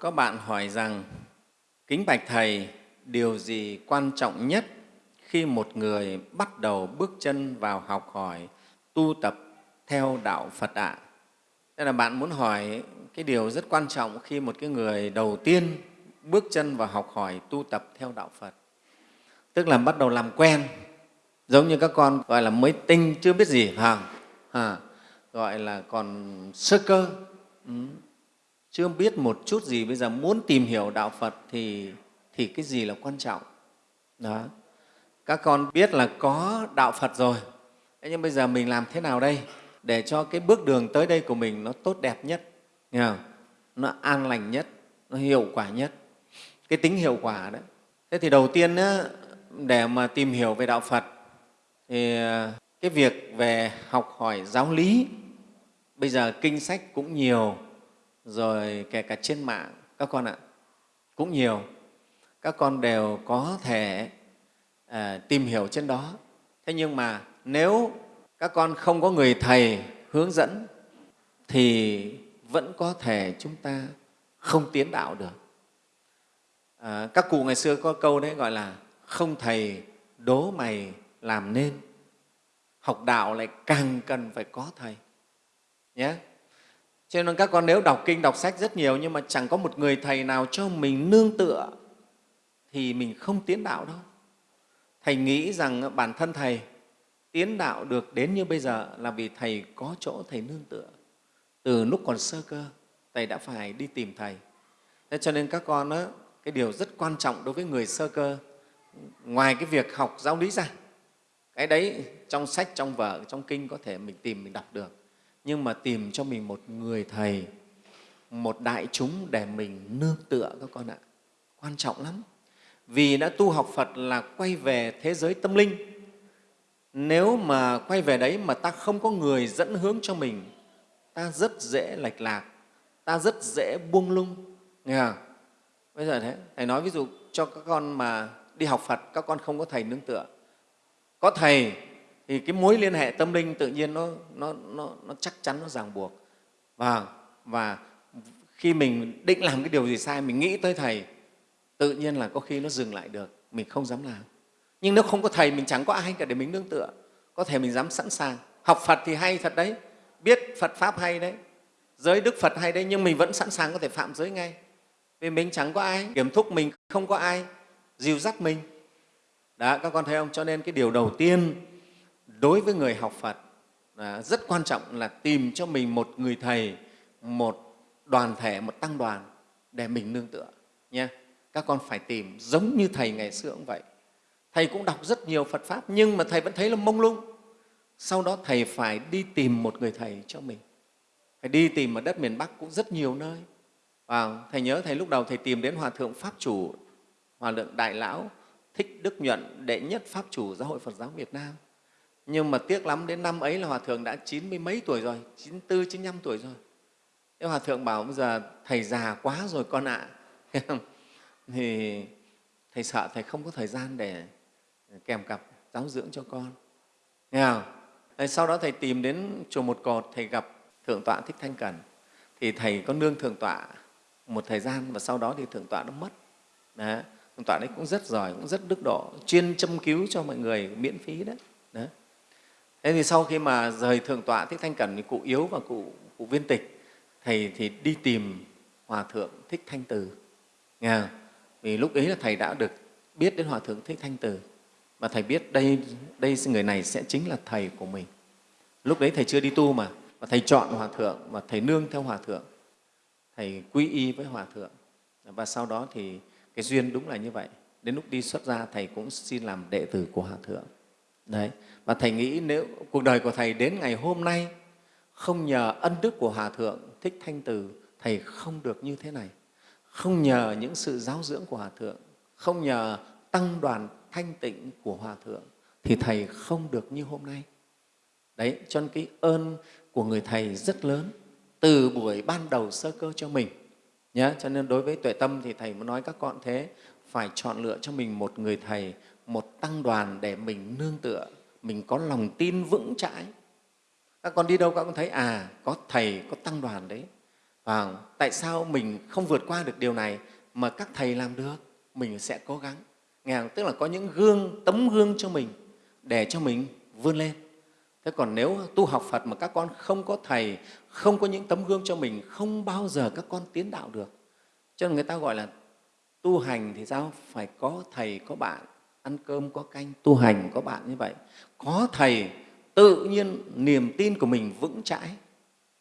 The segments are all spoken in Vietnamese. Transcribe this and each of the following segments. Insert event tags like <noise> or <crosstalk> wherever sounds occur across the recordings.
Có bạn hỏi rằng, kính bạch Thầy, điều gì quan trọng nhất khi một người bắt đầu bước chân vào học hỏi, tu tập theo đạo Phật ạ? À? Thế là bạn muốn hỏi cái điều rất quan trọng khi một cái người đầu tiên bước chân vào học hỏi, tu tập theo đạo Phật. Tức là bắt đầu làm quen, giống như các con gọi là mới tinh, chưa biết gì, phải không? À, gọi là còn sơ cơ, ừ chưa biết một chút gì bây giờ muốn tìm hiểu đạo phật thì thì cái gì là quan trọng? Đó. Các con biết là có đạo phật rồi. Thế nhưng bây giờ mình làm thế nào đây? Để cho cái bước đường tới đây của mình nó tốt đẹp nhất. Nghe không? nó an lành nhất nó hiệu quả nhất. Cái tính hiệu quả đấy. Thế thì đầu tiên á, để mà tìm hiểu về đạo phật thì à, cái việc về học hỏi giáo lý bây giờ kinh sách cũng nhiều rồi kể cả trên mạng các con ạ cũng nhiều. Các con đều có thể à, tìm hiểu trên đó. Thế nhưng mà nếu các con không có người thầy hướng dẫn thì vẫn có thể chúng ta không tiến đạo được. À, các cụ ngày xưa có câu đấy gọi là không thầy đố mày làm nên học đạo lại càng cần phải có thầy. Nhé cho nên các con nếu đọc kinh, đọc sách rất nhiều nhưng mà chẳng có một người thầy nào cho mình nương tựa thì mình không tiến đạo đâu. Thầy nghĩ rằng bản thân Thầy tiến đạo được đến như bây giờ là vì Thầy có chỗ Thầy nương tựa. Từ lúc còn sơ cơ, Thầy đã phải đi tìm Thầy. Thế cho nên các con, đó, cái điều rất quan trọng đối với người sơ cơ, ngoài cái việc học giáo lý ra, cái đấy trong sách, trong vở, trong kinh có thể mình tìm, mình đọc được nhưng mà tìm cho mình một người thầy, một đại chúng để mình nương tựa các con ạ. Quan trọng lắm. Vì đã tu học phật là quay về thế giới tâm linh. Nếu mà quay về đấy mà ta không có người dẫn hướng cho mình, ta rất dễ lệch lạc, ta rất dễ buông lung. Nghe không? bây giờ thế, thầy nói ví dụ cho các con mà đi học phật, các con không có thầy nương tựa. Có thầy thì cái mối liên hệ tâm linh tự nhiên nó, nó, nó, nó chắc chắn nó ràng buộc. Và, và khi mình định làm cái điều gì sai mình nghĩ tới thầy tự nhiên là có khi nó dừng lại được mình không dám làm. Nhưng nếu không có thầy mình chẳng có ai cả để mình nương tựa. Có thể mình dám sẵn sàng. Học phật thì hay thật đấy. Biết phật pháp hay đấy. Giới đức phật hay đấy nhưng mình vẫn sẵn sàng có thể phạm giới ngay. Vì mình chẳng có ai. Kiểm thúc mình không có ai. Dìu dắt mình. Đó các con thấy không? Cho nên cái điều đầu tiên đối với người học Phật à, rất quan trọng là tìm cho mình một người thầy, một đoàn thể, một tăng đoàn để mình nương tựa nha. Các con phải tìm giống như thầy ngày xưa cũng vậy. Thầy cũng đọc rất nhiều Phật Pháp nhưng mà thầy vẫn thấy là mông lung. Sau đó thầy phải đi tìm một người thầy cho mình. Phải đi tìm ở đất miền Bắc cũng rất nhiều nơi. Và thầy nhớ thầy lúc đầu thầy tìm đến Hòa Thượng Pháp Chủ, Hòa Lượng Đại Lão, Thích Đức Nhuận, đệ nhất Pháp Chủ Giáo hội Phật giáo Việt Nam nhưng mà tiếc lắm đến năm ấy là hòa thượng đã chín mươi mấy tuổi rồi chín tư chín năm tuổi rồi. Thế hòa thượng bảo bây giờ thầy già quá rồi con ạ. À. <laughs> thì thầy sợ thầy không có thời gian để kèm cặp giáo dưỡng cho con. Nghe không? Sau đó thầy tìm đến chùa một cột thầy gặp thượng tọa thích thanh cần, thì thầy có nương thượng tọa một thời gian và sau đó thì thượng tọa nó mất. Đấy. thượng tọa đấy cũng rất giỏi cũng rất đức độ chuyên châm cứu cho mọi người miễn phí đấy, đấy thế thì sau khi mà rời thượng tọa thích thanh cẩn thì cụ yếu và cụ, cụ viên tịch thầy thì đi tìm hòa thượng thích thanh từ. Nghe vì lúc ấy là thầy đã được biết đến hòa thượng thích thanh từ. Và thầy biết đây đây người này sẽ chính là thầy của mình. Lúc đấy thầy chưa đi tu mà và thầy chọn hòa thượng và thầy nương theo hòa thượng. Thầy quy y với hòa thượng. Và sau đó thì cái duyên đúng là như vậy. Đến lúc đi xuất gia thầy cũng xin làm đệ tử của hòa thượng đấy. Và thầy nghĩ nếu cuộc đời của thầy đến ngày hôm nay, không nhờ ân đức của hòa thượng thích thanh từ, thầy không được như thế này. Không nhờ những sự giáo dưỡng của hòa thượng, không nhờ tăng đoàn thanh tịnh của hòa thượng thì thầy không được như hôm nay. Đấy, cho nên cái ơn của người thầy rất lớn từ buổi ban đầu sơ cơ cho mình. Nhé cho nên đối với tuệ tâm thì thầy muốn nói các con thế phải chọn lựa cho mình một người thầy một tăng đoàn để mình nương tựa mình có lòng tin vững chãi. Các con đi đâu các con thấy à có thầy có tăng đoàn đấy. À, tại sao mình không vượt qua được điều này mà các thầy làm được? Mình sẽ cố gắng. Nghe không? tức là có những gương tấm gương cho mình để cho mình vươn lên. Thế còn nếu tu học phật mà các con không có thầy không có những tấm gương cho mình không bao giờ các con tiến đạo được. Cho nên người ta gọi là tu hành thì sao? Phải có thầy, có bạn. Ăn cơm, có canh. Tu hành, có bạn như vậy. Có thầy, tự nhiên niềm tin của mình vững chãi.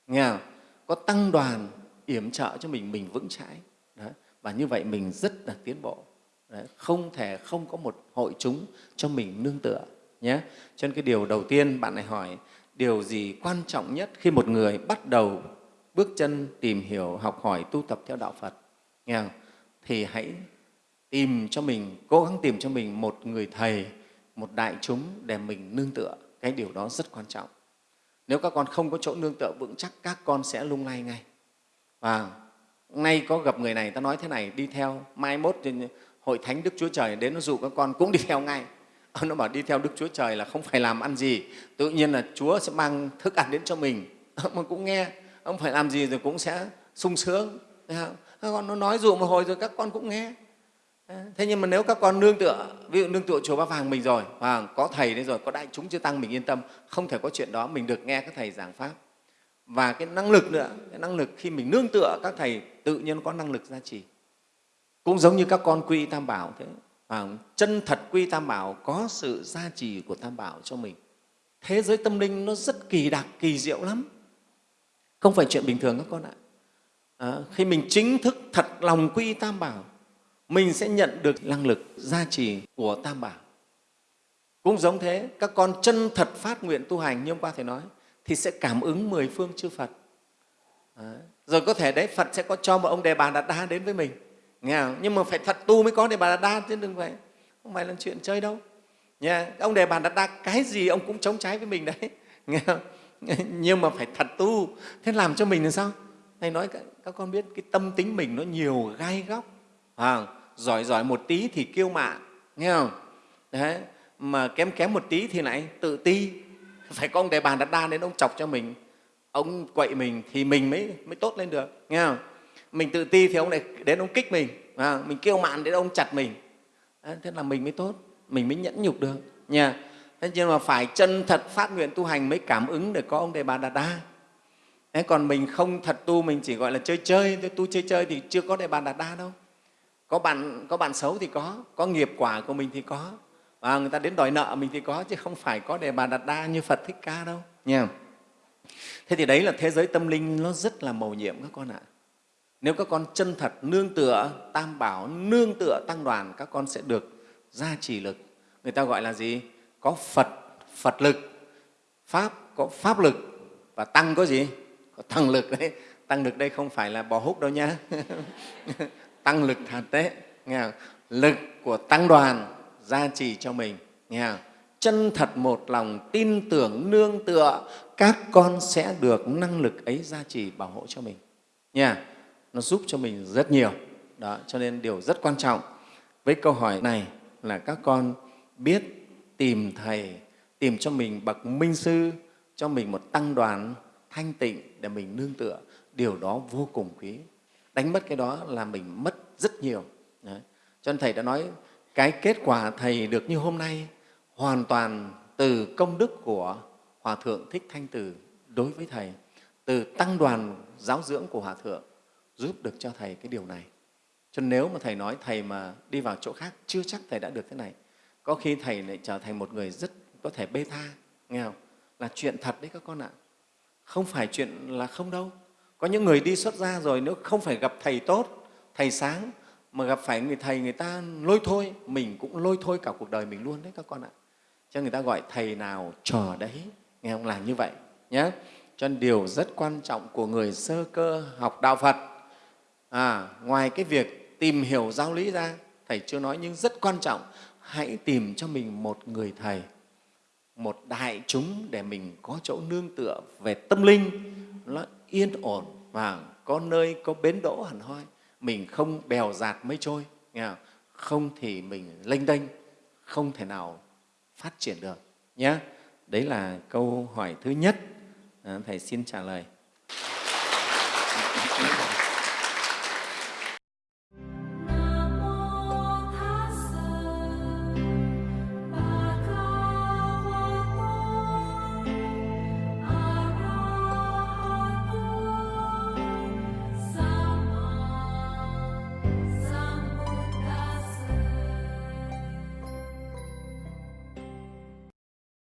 Nghe không? có tăng đoàn, yểm trợ cho mình mình vững chãi. Đấy. và như vậy mình rất là tiến bộ. Đấy. không thể không có một hội chúng cho mình nương tựa, nhé. Cho nên cái điều đầu tiên bạn này hỏi, điều gì quan trọng nhất khi một người bắt đầu bước chân tìm hiểu, học hỏi, tu tập theo đạo phật? Nghe không? Thì hãy tìm cho mình, cố gắng tìm cho mình một người thầy, một đại chúng để mình nương tựa. Cái điều đó rất quan trọng. Nếu các con không có chỗ nương tựa vững chắc, các con sẽ lung lay ngay. Và nay có gặp người này, ta nói thế này, đi theo mai mốt hội thánh đức chúa trời, đến nó dụ các con cũng đi theo ngay. Nó bảo đi theo đức chúa trời là không phải làm ăn gì, tự nhiên là chúa sẽ mang thức ăn đến cho mình. Mà cũng nghe không phải làm gì rồi cũng sẽ sung sướng các con nó nói dụ một hồi rồi các con cũng nghe. Thế nhưng mà nếu các con nương tựa, ví dụ nương tựa chùa ba vàng mình rồi, và có thầy đấy rồi, có đại chúng chưa tăng mình yên tâm, không thể có chuyện đó, mình được nghe các thầy giảng pháp. Và cái năng lực nữa, cái năng lực khi mình nương tựa các thầy, tự nhiên có năng lực gia trì. Cũng giống như các con quy tam bảo thế, và chân thật quy tam bảo có sự gia trì của tam bảo cho mình. Thế giới tâm linh nó rất kỳ đặc, kỳ diệu lắm. Không phải chuyện bình thường các con ạ à, khi mình chính thức thật lòng quy tam bảo mình sẽ nhận được năng lực gia trì của tam bảo. Cũng giống thế các con chân thật phát nguyện tu hành như hôm qua thầy nói thì sẽ cảm ứng mười phương chư phật. À, rồi có thể đấy phật sẽ có cho một ông đề bà đạt đa đến với mình. Nghe không? nhưng mà phải thật tu mới có đề bà đạt đa chứ đừng phải không phải là chuyện chơi đâu. Nha ông đề bà đạt đa cái gì ông cũng chống trái với mình đấy. <laughs> Nghe không? <laughs> nhưng mà phải thật tu. Thế làm cho mình là sao? Thầy nói các con biết cái tâm tính mình nó nhiều gai góc. À, giỏi giỏi một tí thì kiêu mạn nghe không? Đấy mà kém kém một tí thì lại tự ti. <laughs> Phải có ông đề bàn đặt đa đến ông chọc cho mình. Ông quậy mình thì mình mới mới tốt lên được nghe không? Mình tự ti thì ông lại đến ông kích mình. À, mình kêu mạn đến ông chặt mình. À, thế là mình mới tốt mình mới nhẫn nhục được nha. Thế nhưng mà phải chân thật phát nguyện tu hành mới cảm ứng để có ông đề bà đạt đa thế còn mình không thật tu, mình chỉ gọi là chơi chơi tu chơi chơi thì chưa có đề bàn đạt đa đâu. Có bạn có bạn xấu thì có có nghiệp quả của mình thì có. Và người ta đến đòi nợ mình thì có, chứ không phải có đề bàn đạt đa như phật thích ca đâu. Nha thế thì đấy là thế giới tâm linh nó rất là màu nhiệm các con ạ. Nếu các con chân thật nương tựa, tam bảo nương tựa tăng đoàn, các con sẽ được gia trì lực. Người ta gọi là gì? Có phật phật lực, pháp có pháp lực. Và tăng có gì? Tăng lực đấy. Tăng lực đây không phải là bò hút đâu nha <laughs> tăng lực thật đấy. Nghe không? lực của tăng đoàn gia trì cho mình. Nghe không? chân thật một lòng tin tưởng nương tựa, các con sẽ được năng lực ấy gia trì bảo hộ cho mình. Nha nó giúp cho mình rất nhiều. Đó, cho nên điều rất quan trọng. Với câu hỏi này là các con biết tìm thầy, tìm cho mình bậc minh sư, cho mình một tăng đoàn thanh tịnh để mình nương tựa, điều đó vô cùng quý. Đánh mất cái đó là mình mất rất nhiều. Đấy. cho nên thầy đã nói, cái kết quả thầy được như hôm nay hoàn toàn từ công đức của hòa thượng thích thanh từ đối với thầy, từ tăng đoàn giáo dưỡng của hòa thượng giúp được cho thầy cái điều này. Cho nên nếu mà thầy nói thầy mà đi vào chỗ khác, chưa chắc thầy đã được thế này. Có khi thầy lại trở thành một người rất có thể bê tha, nghe không? Là chuyện thật đấy các con ạ không phải chuyện là không đâu. Có những người đi xuất gia rồi nếu không phải gặp thầy tốt thầy sáng mà gặp phải người thầy người ta lôi thôi mình cũng lôi thôi cả cuộc đời mình luôn đấy các con ạ. Cho người ta gọi thầy nào trò đấy nghe không làm như vậy nhé cho nên điều rất quan trọng của người sơ cơ học đạo phật. À, ngoài cái việc tìm hiểu giáo lý ra thầy chưa nói nhưng rất quan trọng hãy tìm cho mình một người thầy một đại chúng để mình có chỗ nương tựa về tâm linh. Nó yên ổn và có nơi có bến đỗ hẳn hoi. Mình không bèo dạt mới trôi nghe không? không thì mình lênh đênh không thể nào phát triển được nhé đấy là câu hỏi thứ nhất. À, thầy xin trả lời.